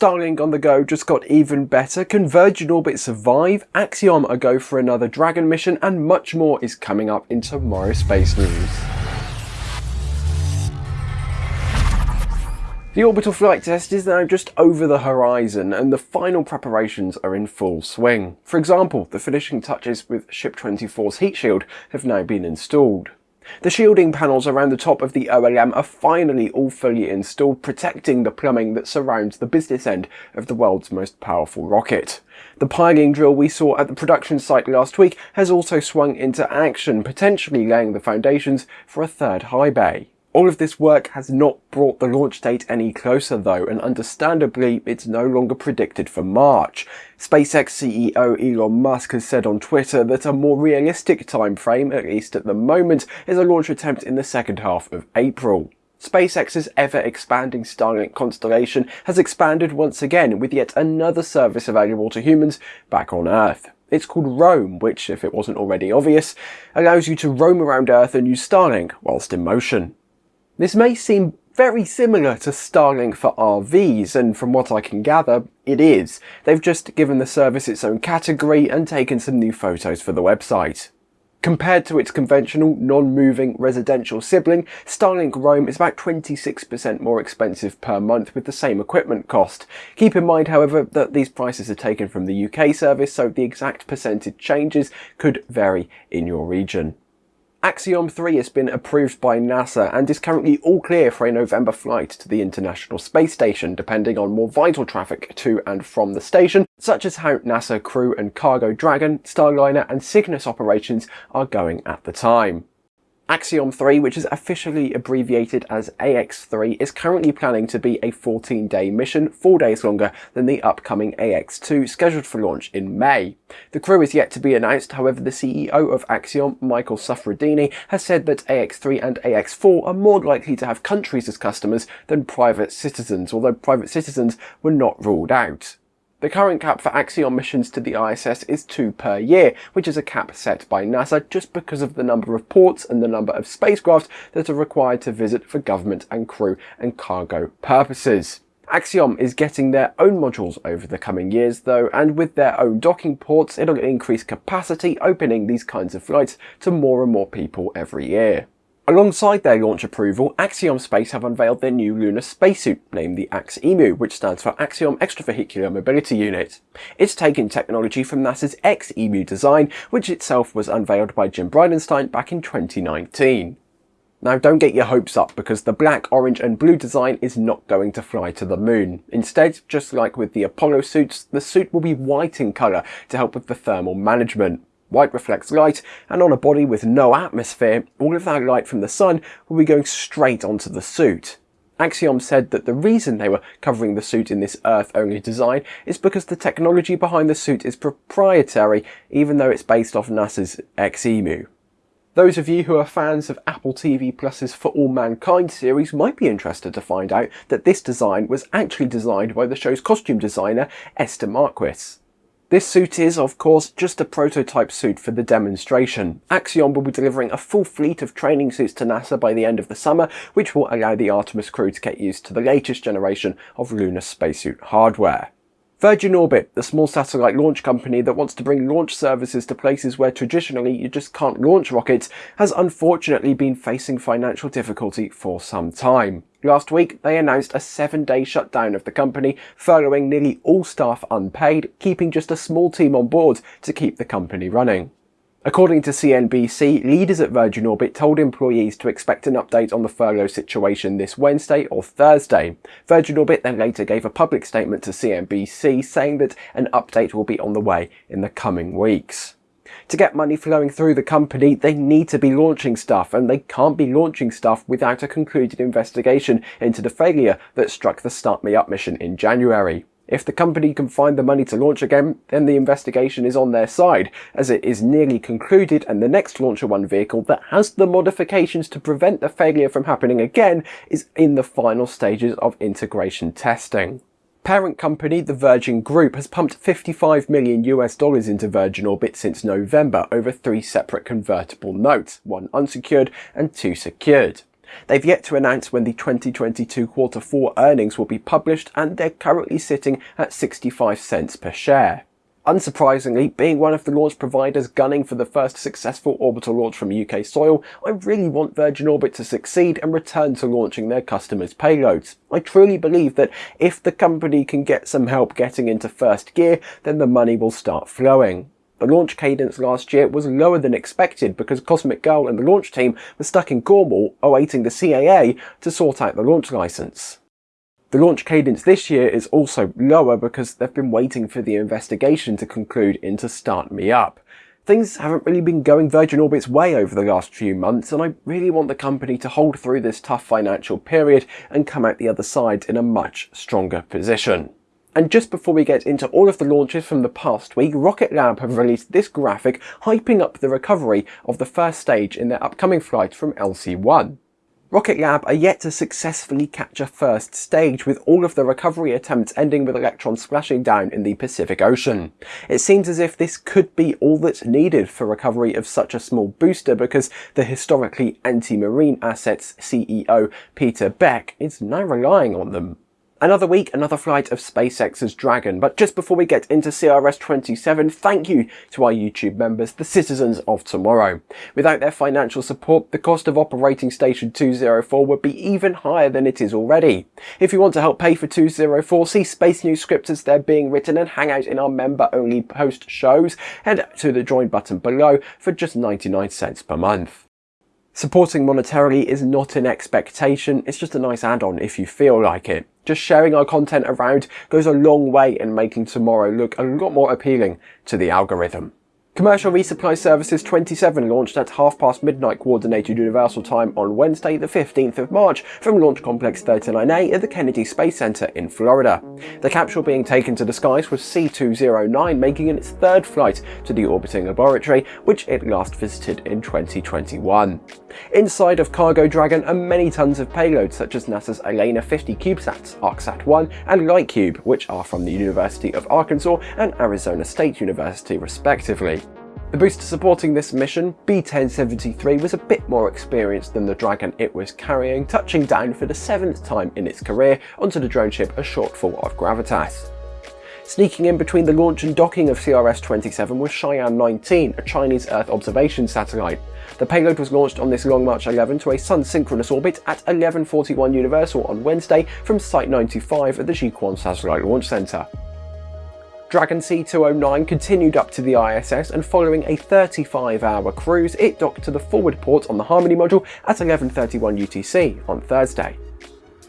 Starlink on the go just got even better, Can Virgin Orbit survive, Axiom a go for another Dragon mission, and much more is coming up in tomorrow's space news. The orbital flight test is now just over the horizon and the final preparations are in full swing. For example, the finishing touches with Ship 24's heat shield have now been installed. The shielding panels around the top of the OLM are finally all fully installed, protecting the plumbing that surrounds the business end of the world's most powerful rocket. The piling drill we saw at the production site last week has also swung into action, potentially laying the foundations for a third high bay. All of this work has not brought the launch date any closer though, and understandably it's no longer predicted for March. SpaceX CEO Elon Musk has said on Twitter that a more realistic time frame, at least at the moment, is a launch attempt in the second half of April. SpaceX's ever-expanding Starlink constellation has expanded once again with yet another service available to humans back on Earth. It's called Roam, which, if it wasn't already obvious, allows you to roam around Earth and use Starlink whilst in motion. This may seem very similar to Starlink for RVs, and from what I can gather, it is. They've just given the service its own category and taken some new photos for the website. Compared to its conventional, non-moving residential sibling, Starlink Roam is about 26% more expensive per month with the same equipment cost. Keep in mind, however, that these prices are taken from the UK service, so the exact percentage changes could vary in your region. Axiom 3 has been approved by NASA and is currently all clear for a November flight to the International Space Station, depending on more vital traffic to and from the station, such as how NASA Crew and Cargo Dragon, Starliner and Cygnus operations are going at the time. Axiom 3, which is officially abbreviated as AX3, is currently planning to be a 14-day mission, four days longer than the upcoming AX2, scheduled for launch in May. The crew is yet to be announced, however the CEO of Axiom, Michael Suffredini, has said that AX3 and AX4 are more likely to have countries as customers than private citizens, although private citizens were not ruled out. The current cap for Axiom missions to the ISS is two per year, which is a cap set by NASA just because of the number of ports and the number of spacecraft that are required to visit for government and crew and cargo purposes. Axiom is getting their own modules over the coming years though, and with their own docking ports, it'll increase capacity, opening these kinds of flights to more and more people every year. Alongside their launch approval, Axiom Space have unveiled their new lunar spacesuit, named the AX-EMU, which stands for Axiom Extravehicular Mobility Unit. It's taken technology from NASA's X-EMU design, which itself was unveiled by Jim Bridenstine back in 2019. Now don't get your hopes up because the black, orange and blue design is not going to fly to the moon. Instead, just like with the Apollo suits, the suit will be white in colour to help with the thermal management. White reflects light, and on a body with no atmosphere, all of that light from the sun will be going straight onto the suit. Axiom said that the reason they were covering the suit in this Earth-only design is because the technology behind the suit is proprietary, even though it's based off NASA's XEMU. Those of you who are fans of Apple TV Plus's For All Mankind series might be interested to find out that this design was actually designed by the show's costume designer Esther Marquis. This suit is, of course, just a prototype suit for the demonstration. Axiom will be delivering a full fleet of training suits to NASA by the end of the summer, which will allow the Artemis crew to get used to the latest generation of lunar spacesuit hardware. Virgin Orbit, the small satellite launch company that wants to bring launch services to places where traditionally you just can't launch rockets, has unfortunately been facing financial difficulty for some time. Last week, they announced a seven-day shutdown of the company, furloughing nearly all staff unpaid, keeping just a small team on board to keep the company running. According to CNBC, leaders at Virgin Orbit told employees to expect an update on the furlough situation this Wednesday or Thursday. Virgin Orbit then later gave a public statement to CNBC saying that an update will be on the way in the coming weeks. To get money flowing through the company, they need to be launching stuff, and they can't be launching stuff without a concluded investigation into the failure that struck the Start Me Up mission in January. If the company can find the money to launch again, then the investigation is on their side, as it is nearly concluded and the next Launcher One vehicle that has the modifications to prevent the failure from happening again is in the final stages of integration testing. Parent company, the Virgin Group, has pumped 55 million US dollars into Virgin Orbit since November over three separate convertible notes, one unsecured and two secured. They've yet to announce when the 2022 quarter 4 earnings will be published and they're currently sitting at 65 cents per share. Unsurprisingly, being one of the launch providers gunning for the first successful orbital launch from UK soil, I really want Virgin Orbit to succeed and return to launching their customers' payloads. I truly believe that if the company can get some help getting into first gear, then the money will start flowing. The launch cadence last year was lower than expected because Cosmic Girl and the launch team were stuck in Cornwall awaiting the CAA to sort out the launch license. The launch cadence this year is also lower because they've been waiting for the investigation to conclude into Start Me Up. Things haven't really been going Virgin Orbit's way over the last few months and I really want the company to hold through this tough financial period and come out the other side in a much stronger position. And just before we get into all of the launches from the past week, Rocket Lab have released this graphic hyping up the recovery of the first stage in their upcoming flight from LC-1. Rocket Lab are yet to successfully capture first stage with all of the recovery attempts ending with electrons splashing down in the Pacific Ocean. It seems as if this could be all that's needed for recovery of such a small booster because the historically anti-marine assets CEO Peter Beck is now relying on them. Another week, another flight of SpaceX's Dragon. But just before we get into CRS-27, thank you to our YouTube members, the citizens of tomorrow. Without their financial support, the cost of operating Station 204 would be even higher than it is already. If you want to help pay for 204, see Space News scripts as they're being written and hang out in our member-only post shows, head to the join button below for just 99 cents per month. Supporting monetarily is not an expectation, it's just a nice add-on if you feel like it. Just sharing our content around goes a long way in making tomorrow look a lot more appealing to the algorithm. Commercial Resupply Services 27 launched at half past midnight Coordinated Universal Time on Wednesday the 15th of March from Launch Complex 39A at the Kennedy Space Center in Florida. The capsule being taken to the skies was C209 making it its third flight to the orbiting laboratory which it last visited in 2021. Inside of Cargo Dragon are many tons of payloads such as NASA's ELaNa 50 CubeSats, ArkSat-1 and LightCube which are from the University of Arkansas and Arizona State University respectively. The booster supporting this mission, B-1073, was a bit more experienced than the Dragon it was carrying, touching down for the seventh time in its career onto the drone ship a shortfall of gravitas. Sneaking in between the launch and docking of CRS-27 was Shiyan-19, a Chinese Earth observation satellite. The payload was launched on this Long March 11 to a Sun-synchronous orbit at 11.41 Universal on Wednesday from Site 95 at the Jiuquan Satellite Launch Center. Dragon C209 continued up to the ISS and following a 35 hour cruise, it docked to the forward port on the Harmony module at 11.31 UTC on Thursday.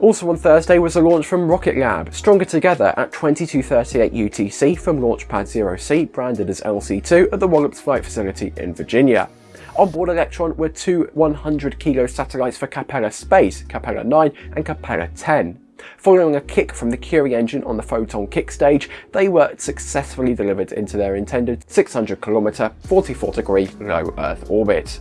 Also on Thursday was a launch from Rocket Lab, stronger together at 22.38 UTC from Launchpad 0C, branded as LC2 at the Wallops Flight Facility in Virginia. Onboard Electron were two 100 kilo satellites for Capella Space, Capella 9 and Capella 10. Following a kick from the Curie engine on the Photon kick stage, they were successfully delivered into their intended 600 km, 44 degree low Earth orbit.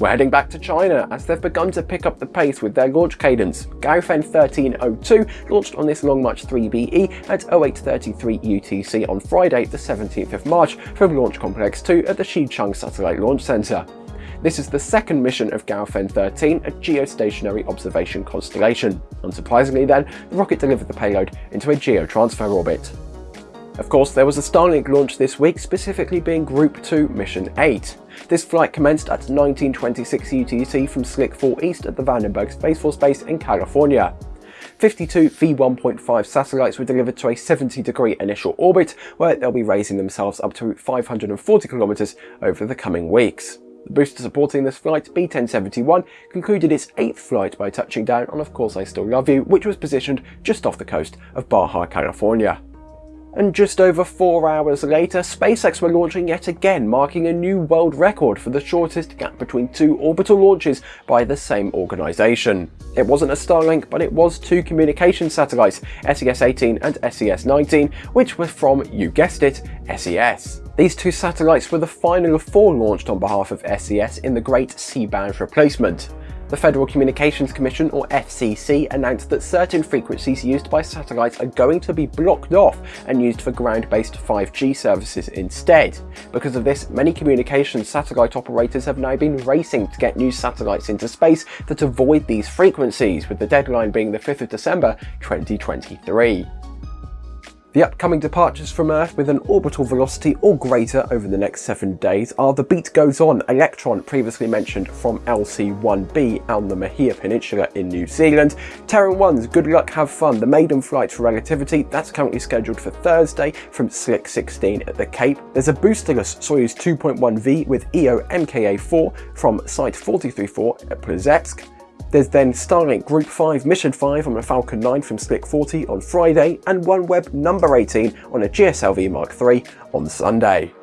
We're heading back to China as they've begun to pick up the pace with their launch cadence. Gaofen 1302 launched on this Long March 3BE at 0833 UTC on Friday the 17th of March from Launch Complex 2 at the Xichang Satellite Launch Center. This is the second mission of Gaofen 13, a geostationary observation constellation. Unsurprisingly then, the rocket delivered the payload into a geotransfer orbit. Of course, there was a Starlink launch this week, specifically being Group 2 Mission 8. This flight commenced at 1926 UTC from Slick 4 East at the Vandenberg Space Force Base in California. 52 V1.5 satellites were delivered to a 70 degree initial orbit where they'll be raising themselves up to 540 kilometers over the coming weeks. The booster supporting this flight, B-1071, concluded its eighth flight by touching down on Of Course I Still Love You, which was positioned just off the coast of Baja, California. And just over four hours later, SpaceX were launching yet again, marking a new world record for the shortest gap between two orbital launches by the same organisation. It wasn't a Starlink, but it was two communication satellites, SES-18 and SES-19, which were from, you guessed it, SES. These two satellites were the final of four launched on behalf of SES in the Great C-band replacement. The Federal Communications Commission, or FCC, announced that certain frequencies used by satellites are going to be blocked off and used for ground-based 5G services instead. Because of this, many communications satellite operators have now been racing to get new satellites into space that avoid these frequencies, with the deadline being the 5th of December 2023. The upcoming departures from Earth with an orbital velocity or greater over the next 7 days are the Beat Goes On Electron previously mentioned from LC-1B on the Mahia Peninsula in New Zealand, Terran 1's Good Luck Have Fun, the maiden flight for Relativity, that's currently scheduled for Thursday from Slick 16 at the Cape. There's a boosterless Soyuz 2.1V with EO MKA-4 from Site 434 at Plesetsk. There's then Starlink Group 5 Mission 5 on a Falcon 9 from Slick 40 on Friday and OneWeb number 18 on a GSLV Mark III on Sunday.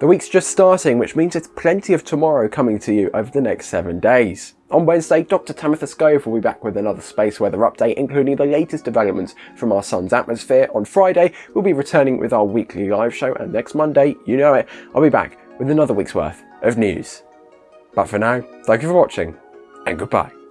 The week's just starting, which means there's plenty of tomorrow coming to you over the next 7 days. On Wednesday, Dr. Tamitha Skov will be back with another space weather update, including the latest developments from our sun's atmosphere. On Friday, we'll be returning with our weekly live show, and next Monday, you know it, I'll be back with another week's worth of news. But for now, thank you for watching, and goodbye.